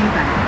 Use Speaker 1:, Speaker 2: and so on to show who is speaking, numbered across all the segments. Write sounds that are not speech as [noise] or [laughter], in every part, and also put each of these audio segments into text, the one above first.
Speaker 1: feedback.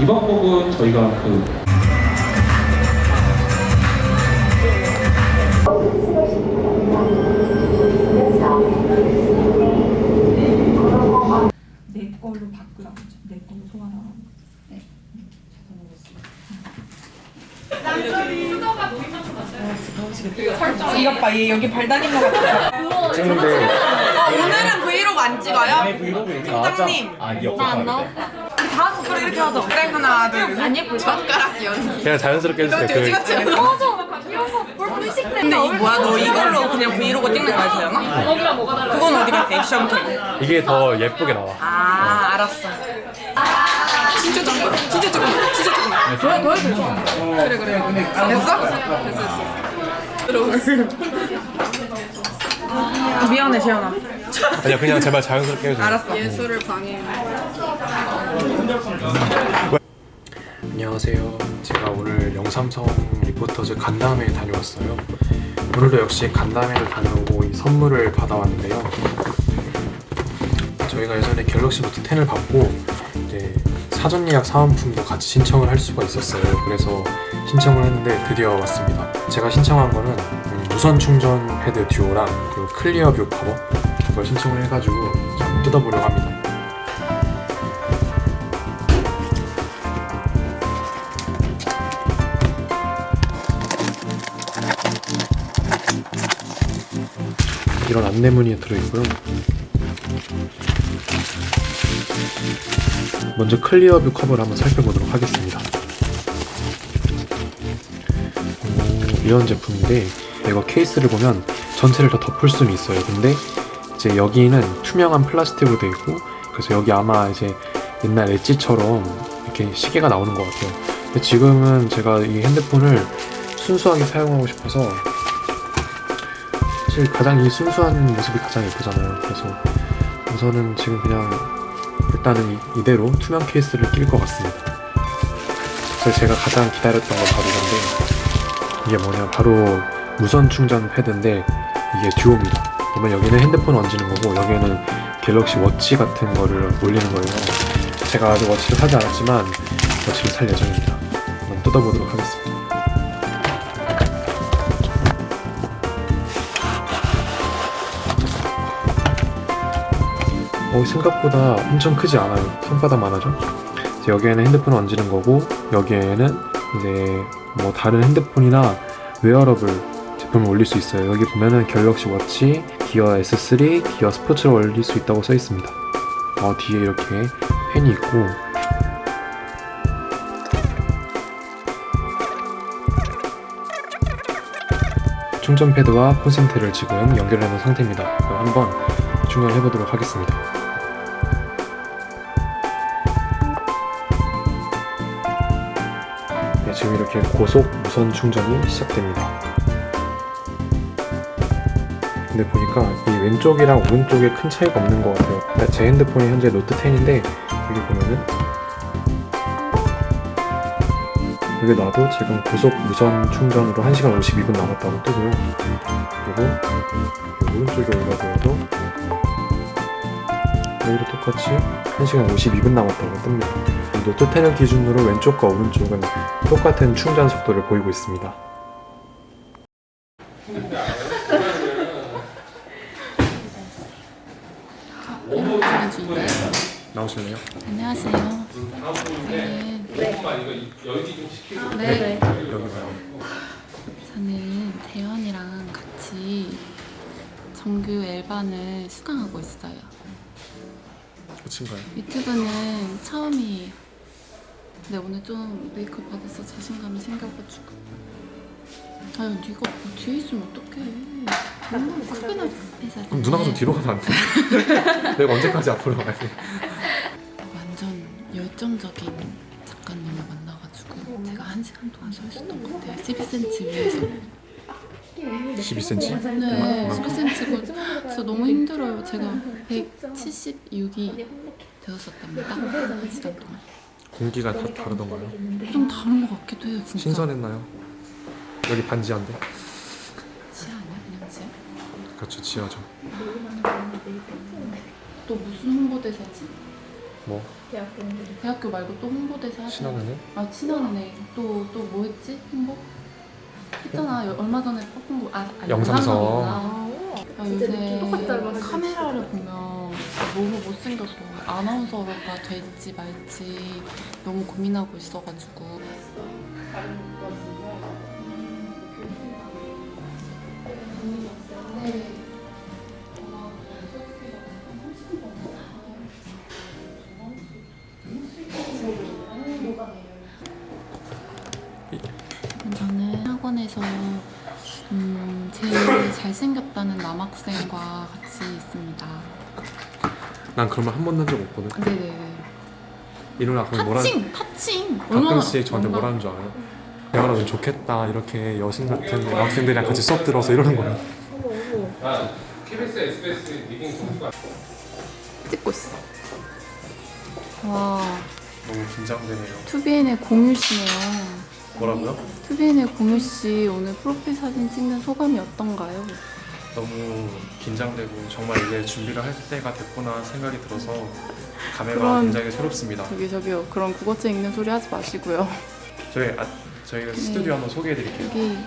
Speaker 1: 이번 곡은 저희가 그
Speaker 2: 내 걸로 바꾸라고 하죠. 내 걸로 소환하라고. 네. 설정 이것 봐, 얘 여기 발 다닌 것 같아.
Speaker 3: 찍는데
Speaker 2: 오늘은 브이로그 안 찍어요?
Speaker 3: 브이로그?
Speaker 2: 팀장님.
Speaker 3: 아 기억나 나왔다
Speaker 2: 다 손가락 이렇게 하죠. 그래 하나, 둘. 안 예쁠 젓가락 연기.
Speaker 3: 그냥 자연스럽게 해주세요 그
Speaker 2: 돼지같이 근데 이 뭐야 너 이걸로 그냥 브이로그 찍는 거야 재현아? 그건 어디 갔어 액션 캠
Speaker 3: 이게 더 예쁘게 나와.
Speaker 2: 아 알았어. 진짜 조금 진짜 조금 진짜 조금 더, 더 해도 돼 그래 그래. 됐어? 됐어 됐어. 아, 미안해 재현아.
Speaker 3: 아니야 그냥 제발 자연스럽게 해주세요.
Speaker 2: 알았어. 예술을 방해
Speaker 3: 안녕하세요. 제가 오늘 영삼성 reporters 간담회 다녀왔어요. 오늘도 역시 간담회를 다녀오고 이 선물을 받아왔는데요. 저희가 예전에 갤럭시 노트 10을 받고 이제 사전 예약 사은품도 같이 신청을 할 수가 있었어요. 그래서 신청을 했는데 드디어 왔습니다. 제가 신청한 거는 음, 무선 충전 패드 듀오랑 그리고 Clear View Cover 그걸 신청을 해가지고 좀 뜯어보려고 합니다 이런 안내문이 들어있고요. 먼저 Clear View Cover를 한번 살펴보도록 하겠습니다. 오, 이런 제품인데 이거 케이스를 보면 전체를 다 덮을 수는 있어요. 근데 이제 여기는 투명한 플라스틱으로 되어 있고 그래서 여기 아마 이제 옛날 엣지처럼 이렇게 시계가 나오는 것 같아요. 근데 지금은 제가 이 핸드폰을 순수하게 사용하고 싶어서 사실 가장 이 순수한 모습이 가장 예쁘잖아요. 그래서 우선은 지금 그냥 일단은 이, 이대로 투명 케이스를 낄 것 같습니다. 그래서 제가 가장 기다렸던 건 바로 이건데 이게 뭐냐 바로 무선 충전 패드인데 이게 듀오입니다. 보면 여기는 핸드폰 얹는 거고 여기에는 갤럭시 워치 같은 거를 올리는 거예요. 제가 아직 워치를 사지 않았지만 워치를 살 예정입니다. 한번 뜯어보도록 하겠습니다. 어, 생각보다 엄청 크지 않아요. 손바닥만 하죠. 여기에는 핸드폰 얹는 거고 여기에는 이제 뭐 다른 핸드폰이나 웨어러블 제품을 올릴 수 있어요. 여기 보면은 갤럭시 워치, 기어 S3, 기어 스포츠를 올릴 수 있다고 써 있습니다. 어, 뒤에 이렇게 펜이 있고 충전 패드와 콘센트를 지금 연결해 놓은 상태입니다. 한번 충전해 보도록 하겠습니다. 지금 이렇게 고속 무선 충전이 시작됩니다. 근데 보니까 이 왼쪽이랑 오른쪽에 큰 차이가 없는 것 같아요. 그러니까 제 핸드폰이 현재 노트 10인데 여기 보면은 여기 놔도 지금 고속 무선 충전으로 1시간 52분 남았다고 뜨고요. 그리고 오른쪽에 올려보여도 여기도 똑같이 1시간 52분 남았다고 뜹니다. 이 노트 10을 기준으로 왼쪽과 오른쪽은 똑같은 충전 속도를 보이고 있습니다. 나오실래요?
Speaker 4: 안녕하세요. 저는 네,
Speaker 3: 여기 봐요.
Speaker 4: 저는 대현이랑 같이 정규 L반을 수강하고 있어요.
Speaker 3: 끝인가요?
Speaker 4: 유튜브는 처음이에요. 근데 오늘 좀 메이크업 받아서 자신감이 생겨가지고. 아유, 네가 뭐 뒤에 있으면 어떡해. 너무 크게 나해서
Speaker 3: 그럼 누나가 좀 뒤로 가면 안 돼? [laughs] 내가 언제까지 앞으로 가야 돼?
Speaker 4: 완전 열정적인 작가님을 만나가지고 제가 한 시간 동안 서 있었던 것 같아요. 12cm 위에서.
Speaker 3: 12cm?
Speaker 4: 네, 12cm고 진짜 너무 힘들어요. 제가 176이 되었었답니다. 한 시간 동안.
Speaker 3: 공기가 다 다르던가요?
Speaker 4: 좀 다른 것 같기도 해요, 진짜.
Speaker 3: 신선했나요? 여기 반지한데?
Speaker 4: 지하 아니야? 그냥 지하?
Speaker 3: 그렇죠 지하죠
Speaker 4: 또 무슨 홍보대사지?
Speaker 3: 뭐
Speaker 4: 대학교 말고 또 홍보대사.
Speaker 3: 신한은행?
Speaker 4: 아 친한은행 또또 뭐 했지 홍보? 했잖아 여- 얼마 전에 팝콘고 아, 아
Speaker 3: 영상성.
Speaker 4: 영상성이구나. 아, 요새 카메라를 보면 너무 못생겨서 아나운서가 될지 말지 너무 고민하고 있어가지고 저 제일 잘생겼다는 남학생과 같이 있습니다.
Speaker 3: 난 그런 말 한 번도 한 적 없거든
Speaker 4: 네네네.
Speaker 3: 이루나 그럼 뭐라
Speaker 4: 타칭! 타칭!
Speaker 3: 가끔씩 저한테 뭐라는 줄 알아요? 대화라면 좋겠다 이렇게 여신 같은 여학생들이랑 같이 수업 들어서 이러는 거야
Speaker 1: 아, KBS, SBS 리딩 선수가
Speaker 4: 찍고 있어. 와,
Speaker 3: 너무 긴장되네요
Speaker 4: 투비엔의 공유 씨네요.
Speaker 3: 뭐라고요?
Speaker 4: 투비엔의 공유 씨 오늘 프로필 사진 찍는 소감이 어떤가요?
Speaker 3: 너무 긴장되고 정말 이제 준비를 할 때가 됐구나 생각이 들어서 감회가
Speaker 4: 그런-
Speaker 3: 굉장히 새롭습니다.
Speaker 4: 저기 저기요. 그런 국어책 읽는 소리 하지 마시고요.
Speaker 3: 저희 아, 저희가 스튜디오 한번 소개해 드릴게요.
Speaker 4: 여기.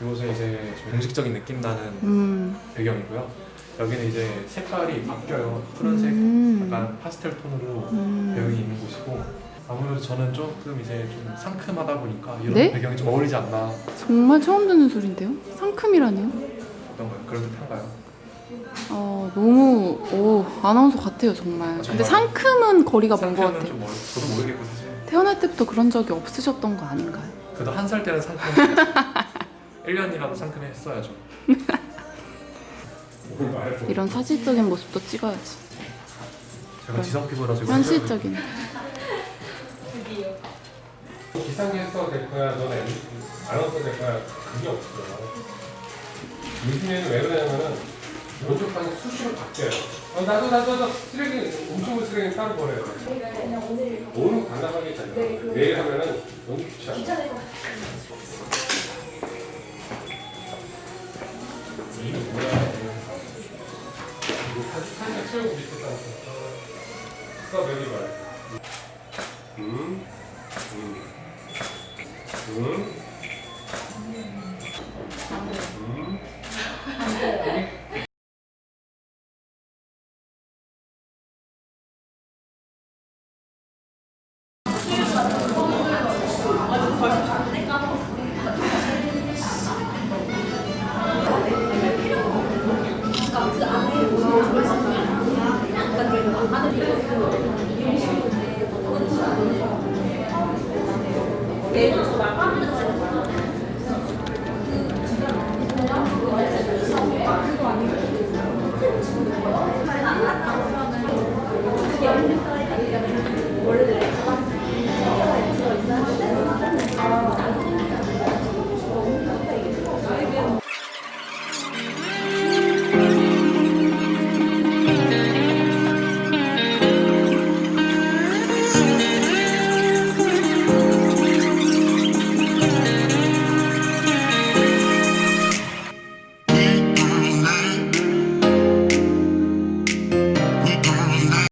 Speaker 3: 이곳은 이제 좀 공식적인 느낌 나는
Speaker 4: 음,
Speaker 3: 배경이고요. 여기는 이제 색깔이 바뀌어요. 푸른색
Speaker 4: 음,
Speaker 3: 약간 파스텔 톤으로
Speaker 4: 음.
Speaker 3: 배경이 있는 곳이고 아무래도 저는 조금 이제 좀 상큼하다 보니까 이런
Speaker 4: 네?
Speaker 3: 배경이 좀 어울리지 않나
Speaker 4: 정말 처음 듣는 소리인데요? 상큼이라니요?
Speaker 3: 어떤 거예요? 그런 듯한가요?
Speaker 4: 어 너무 오 아나운서 같아요 정말. 근데 상큼은 거리가 먼 것 같아요.
Speaker 3: 좀 멀, 저도 모르겠고 사실
Speaker 4: 태어날 때부터 그런 적이 없으셨던 거 아닌가요?
Speaker 3: 그래도 한 살 때는 상큼했어요 [laughs] 1년이라도 상큼했어야죠
Speaker 4: 이런 사실적인 모습도 찍어야지.
Speaker 3: 제가 지성 피부라 지금
Speaker 4: 현실적인.
Speaker 1: 기상캐스터가 될 거야, 너는 엠- 아나운서 될 거야. 그게 없어. 요즘에는 왜 그러냐면은 면접관이 수시로 바뀌어요. 어, 나도 나도 나도 쓰레기 음식물 쓰레기 따로 버려요. 오늘 간단하게 있잖아요. 내일 하면은 너무 귀찮아. 이게 뭐야? 이거 사진 사진 채우고 있었다. 스톱 여기 봐. 음, 음, 음. 음.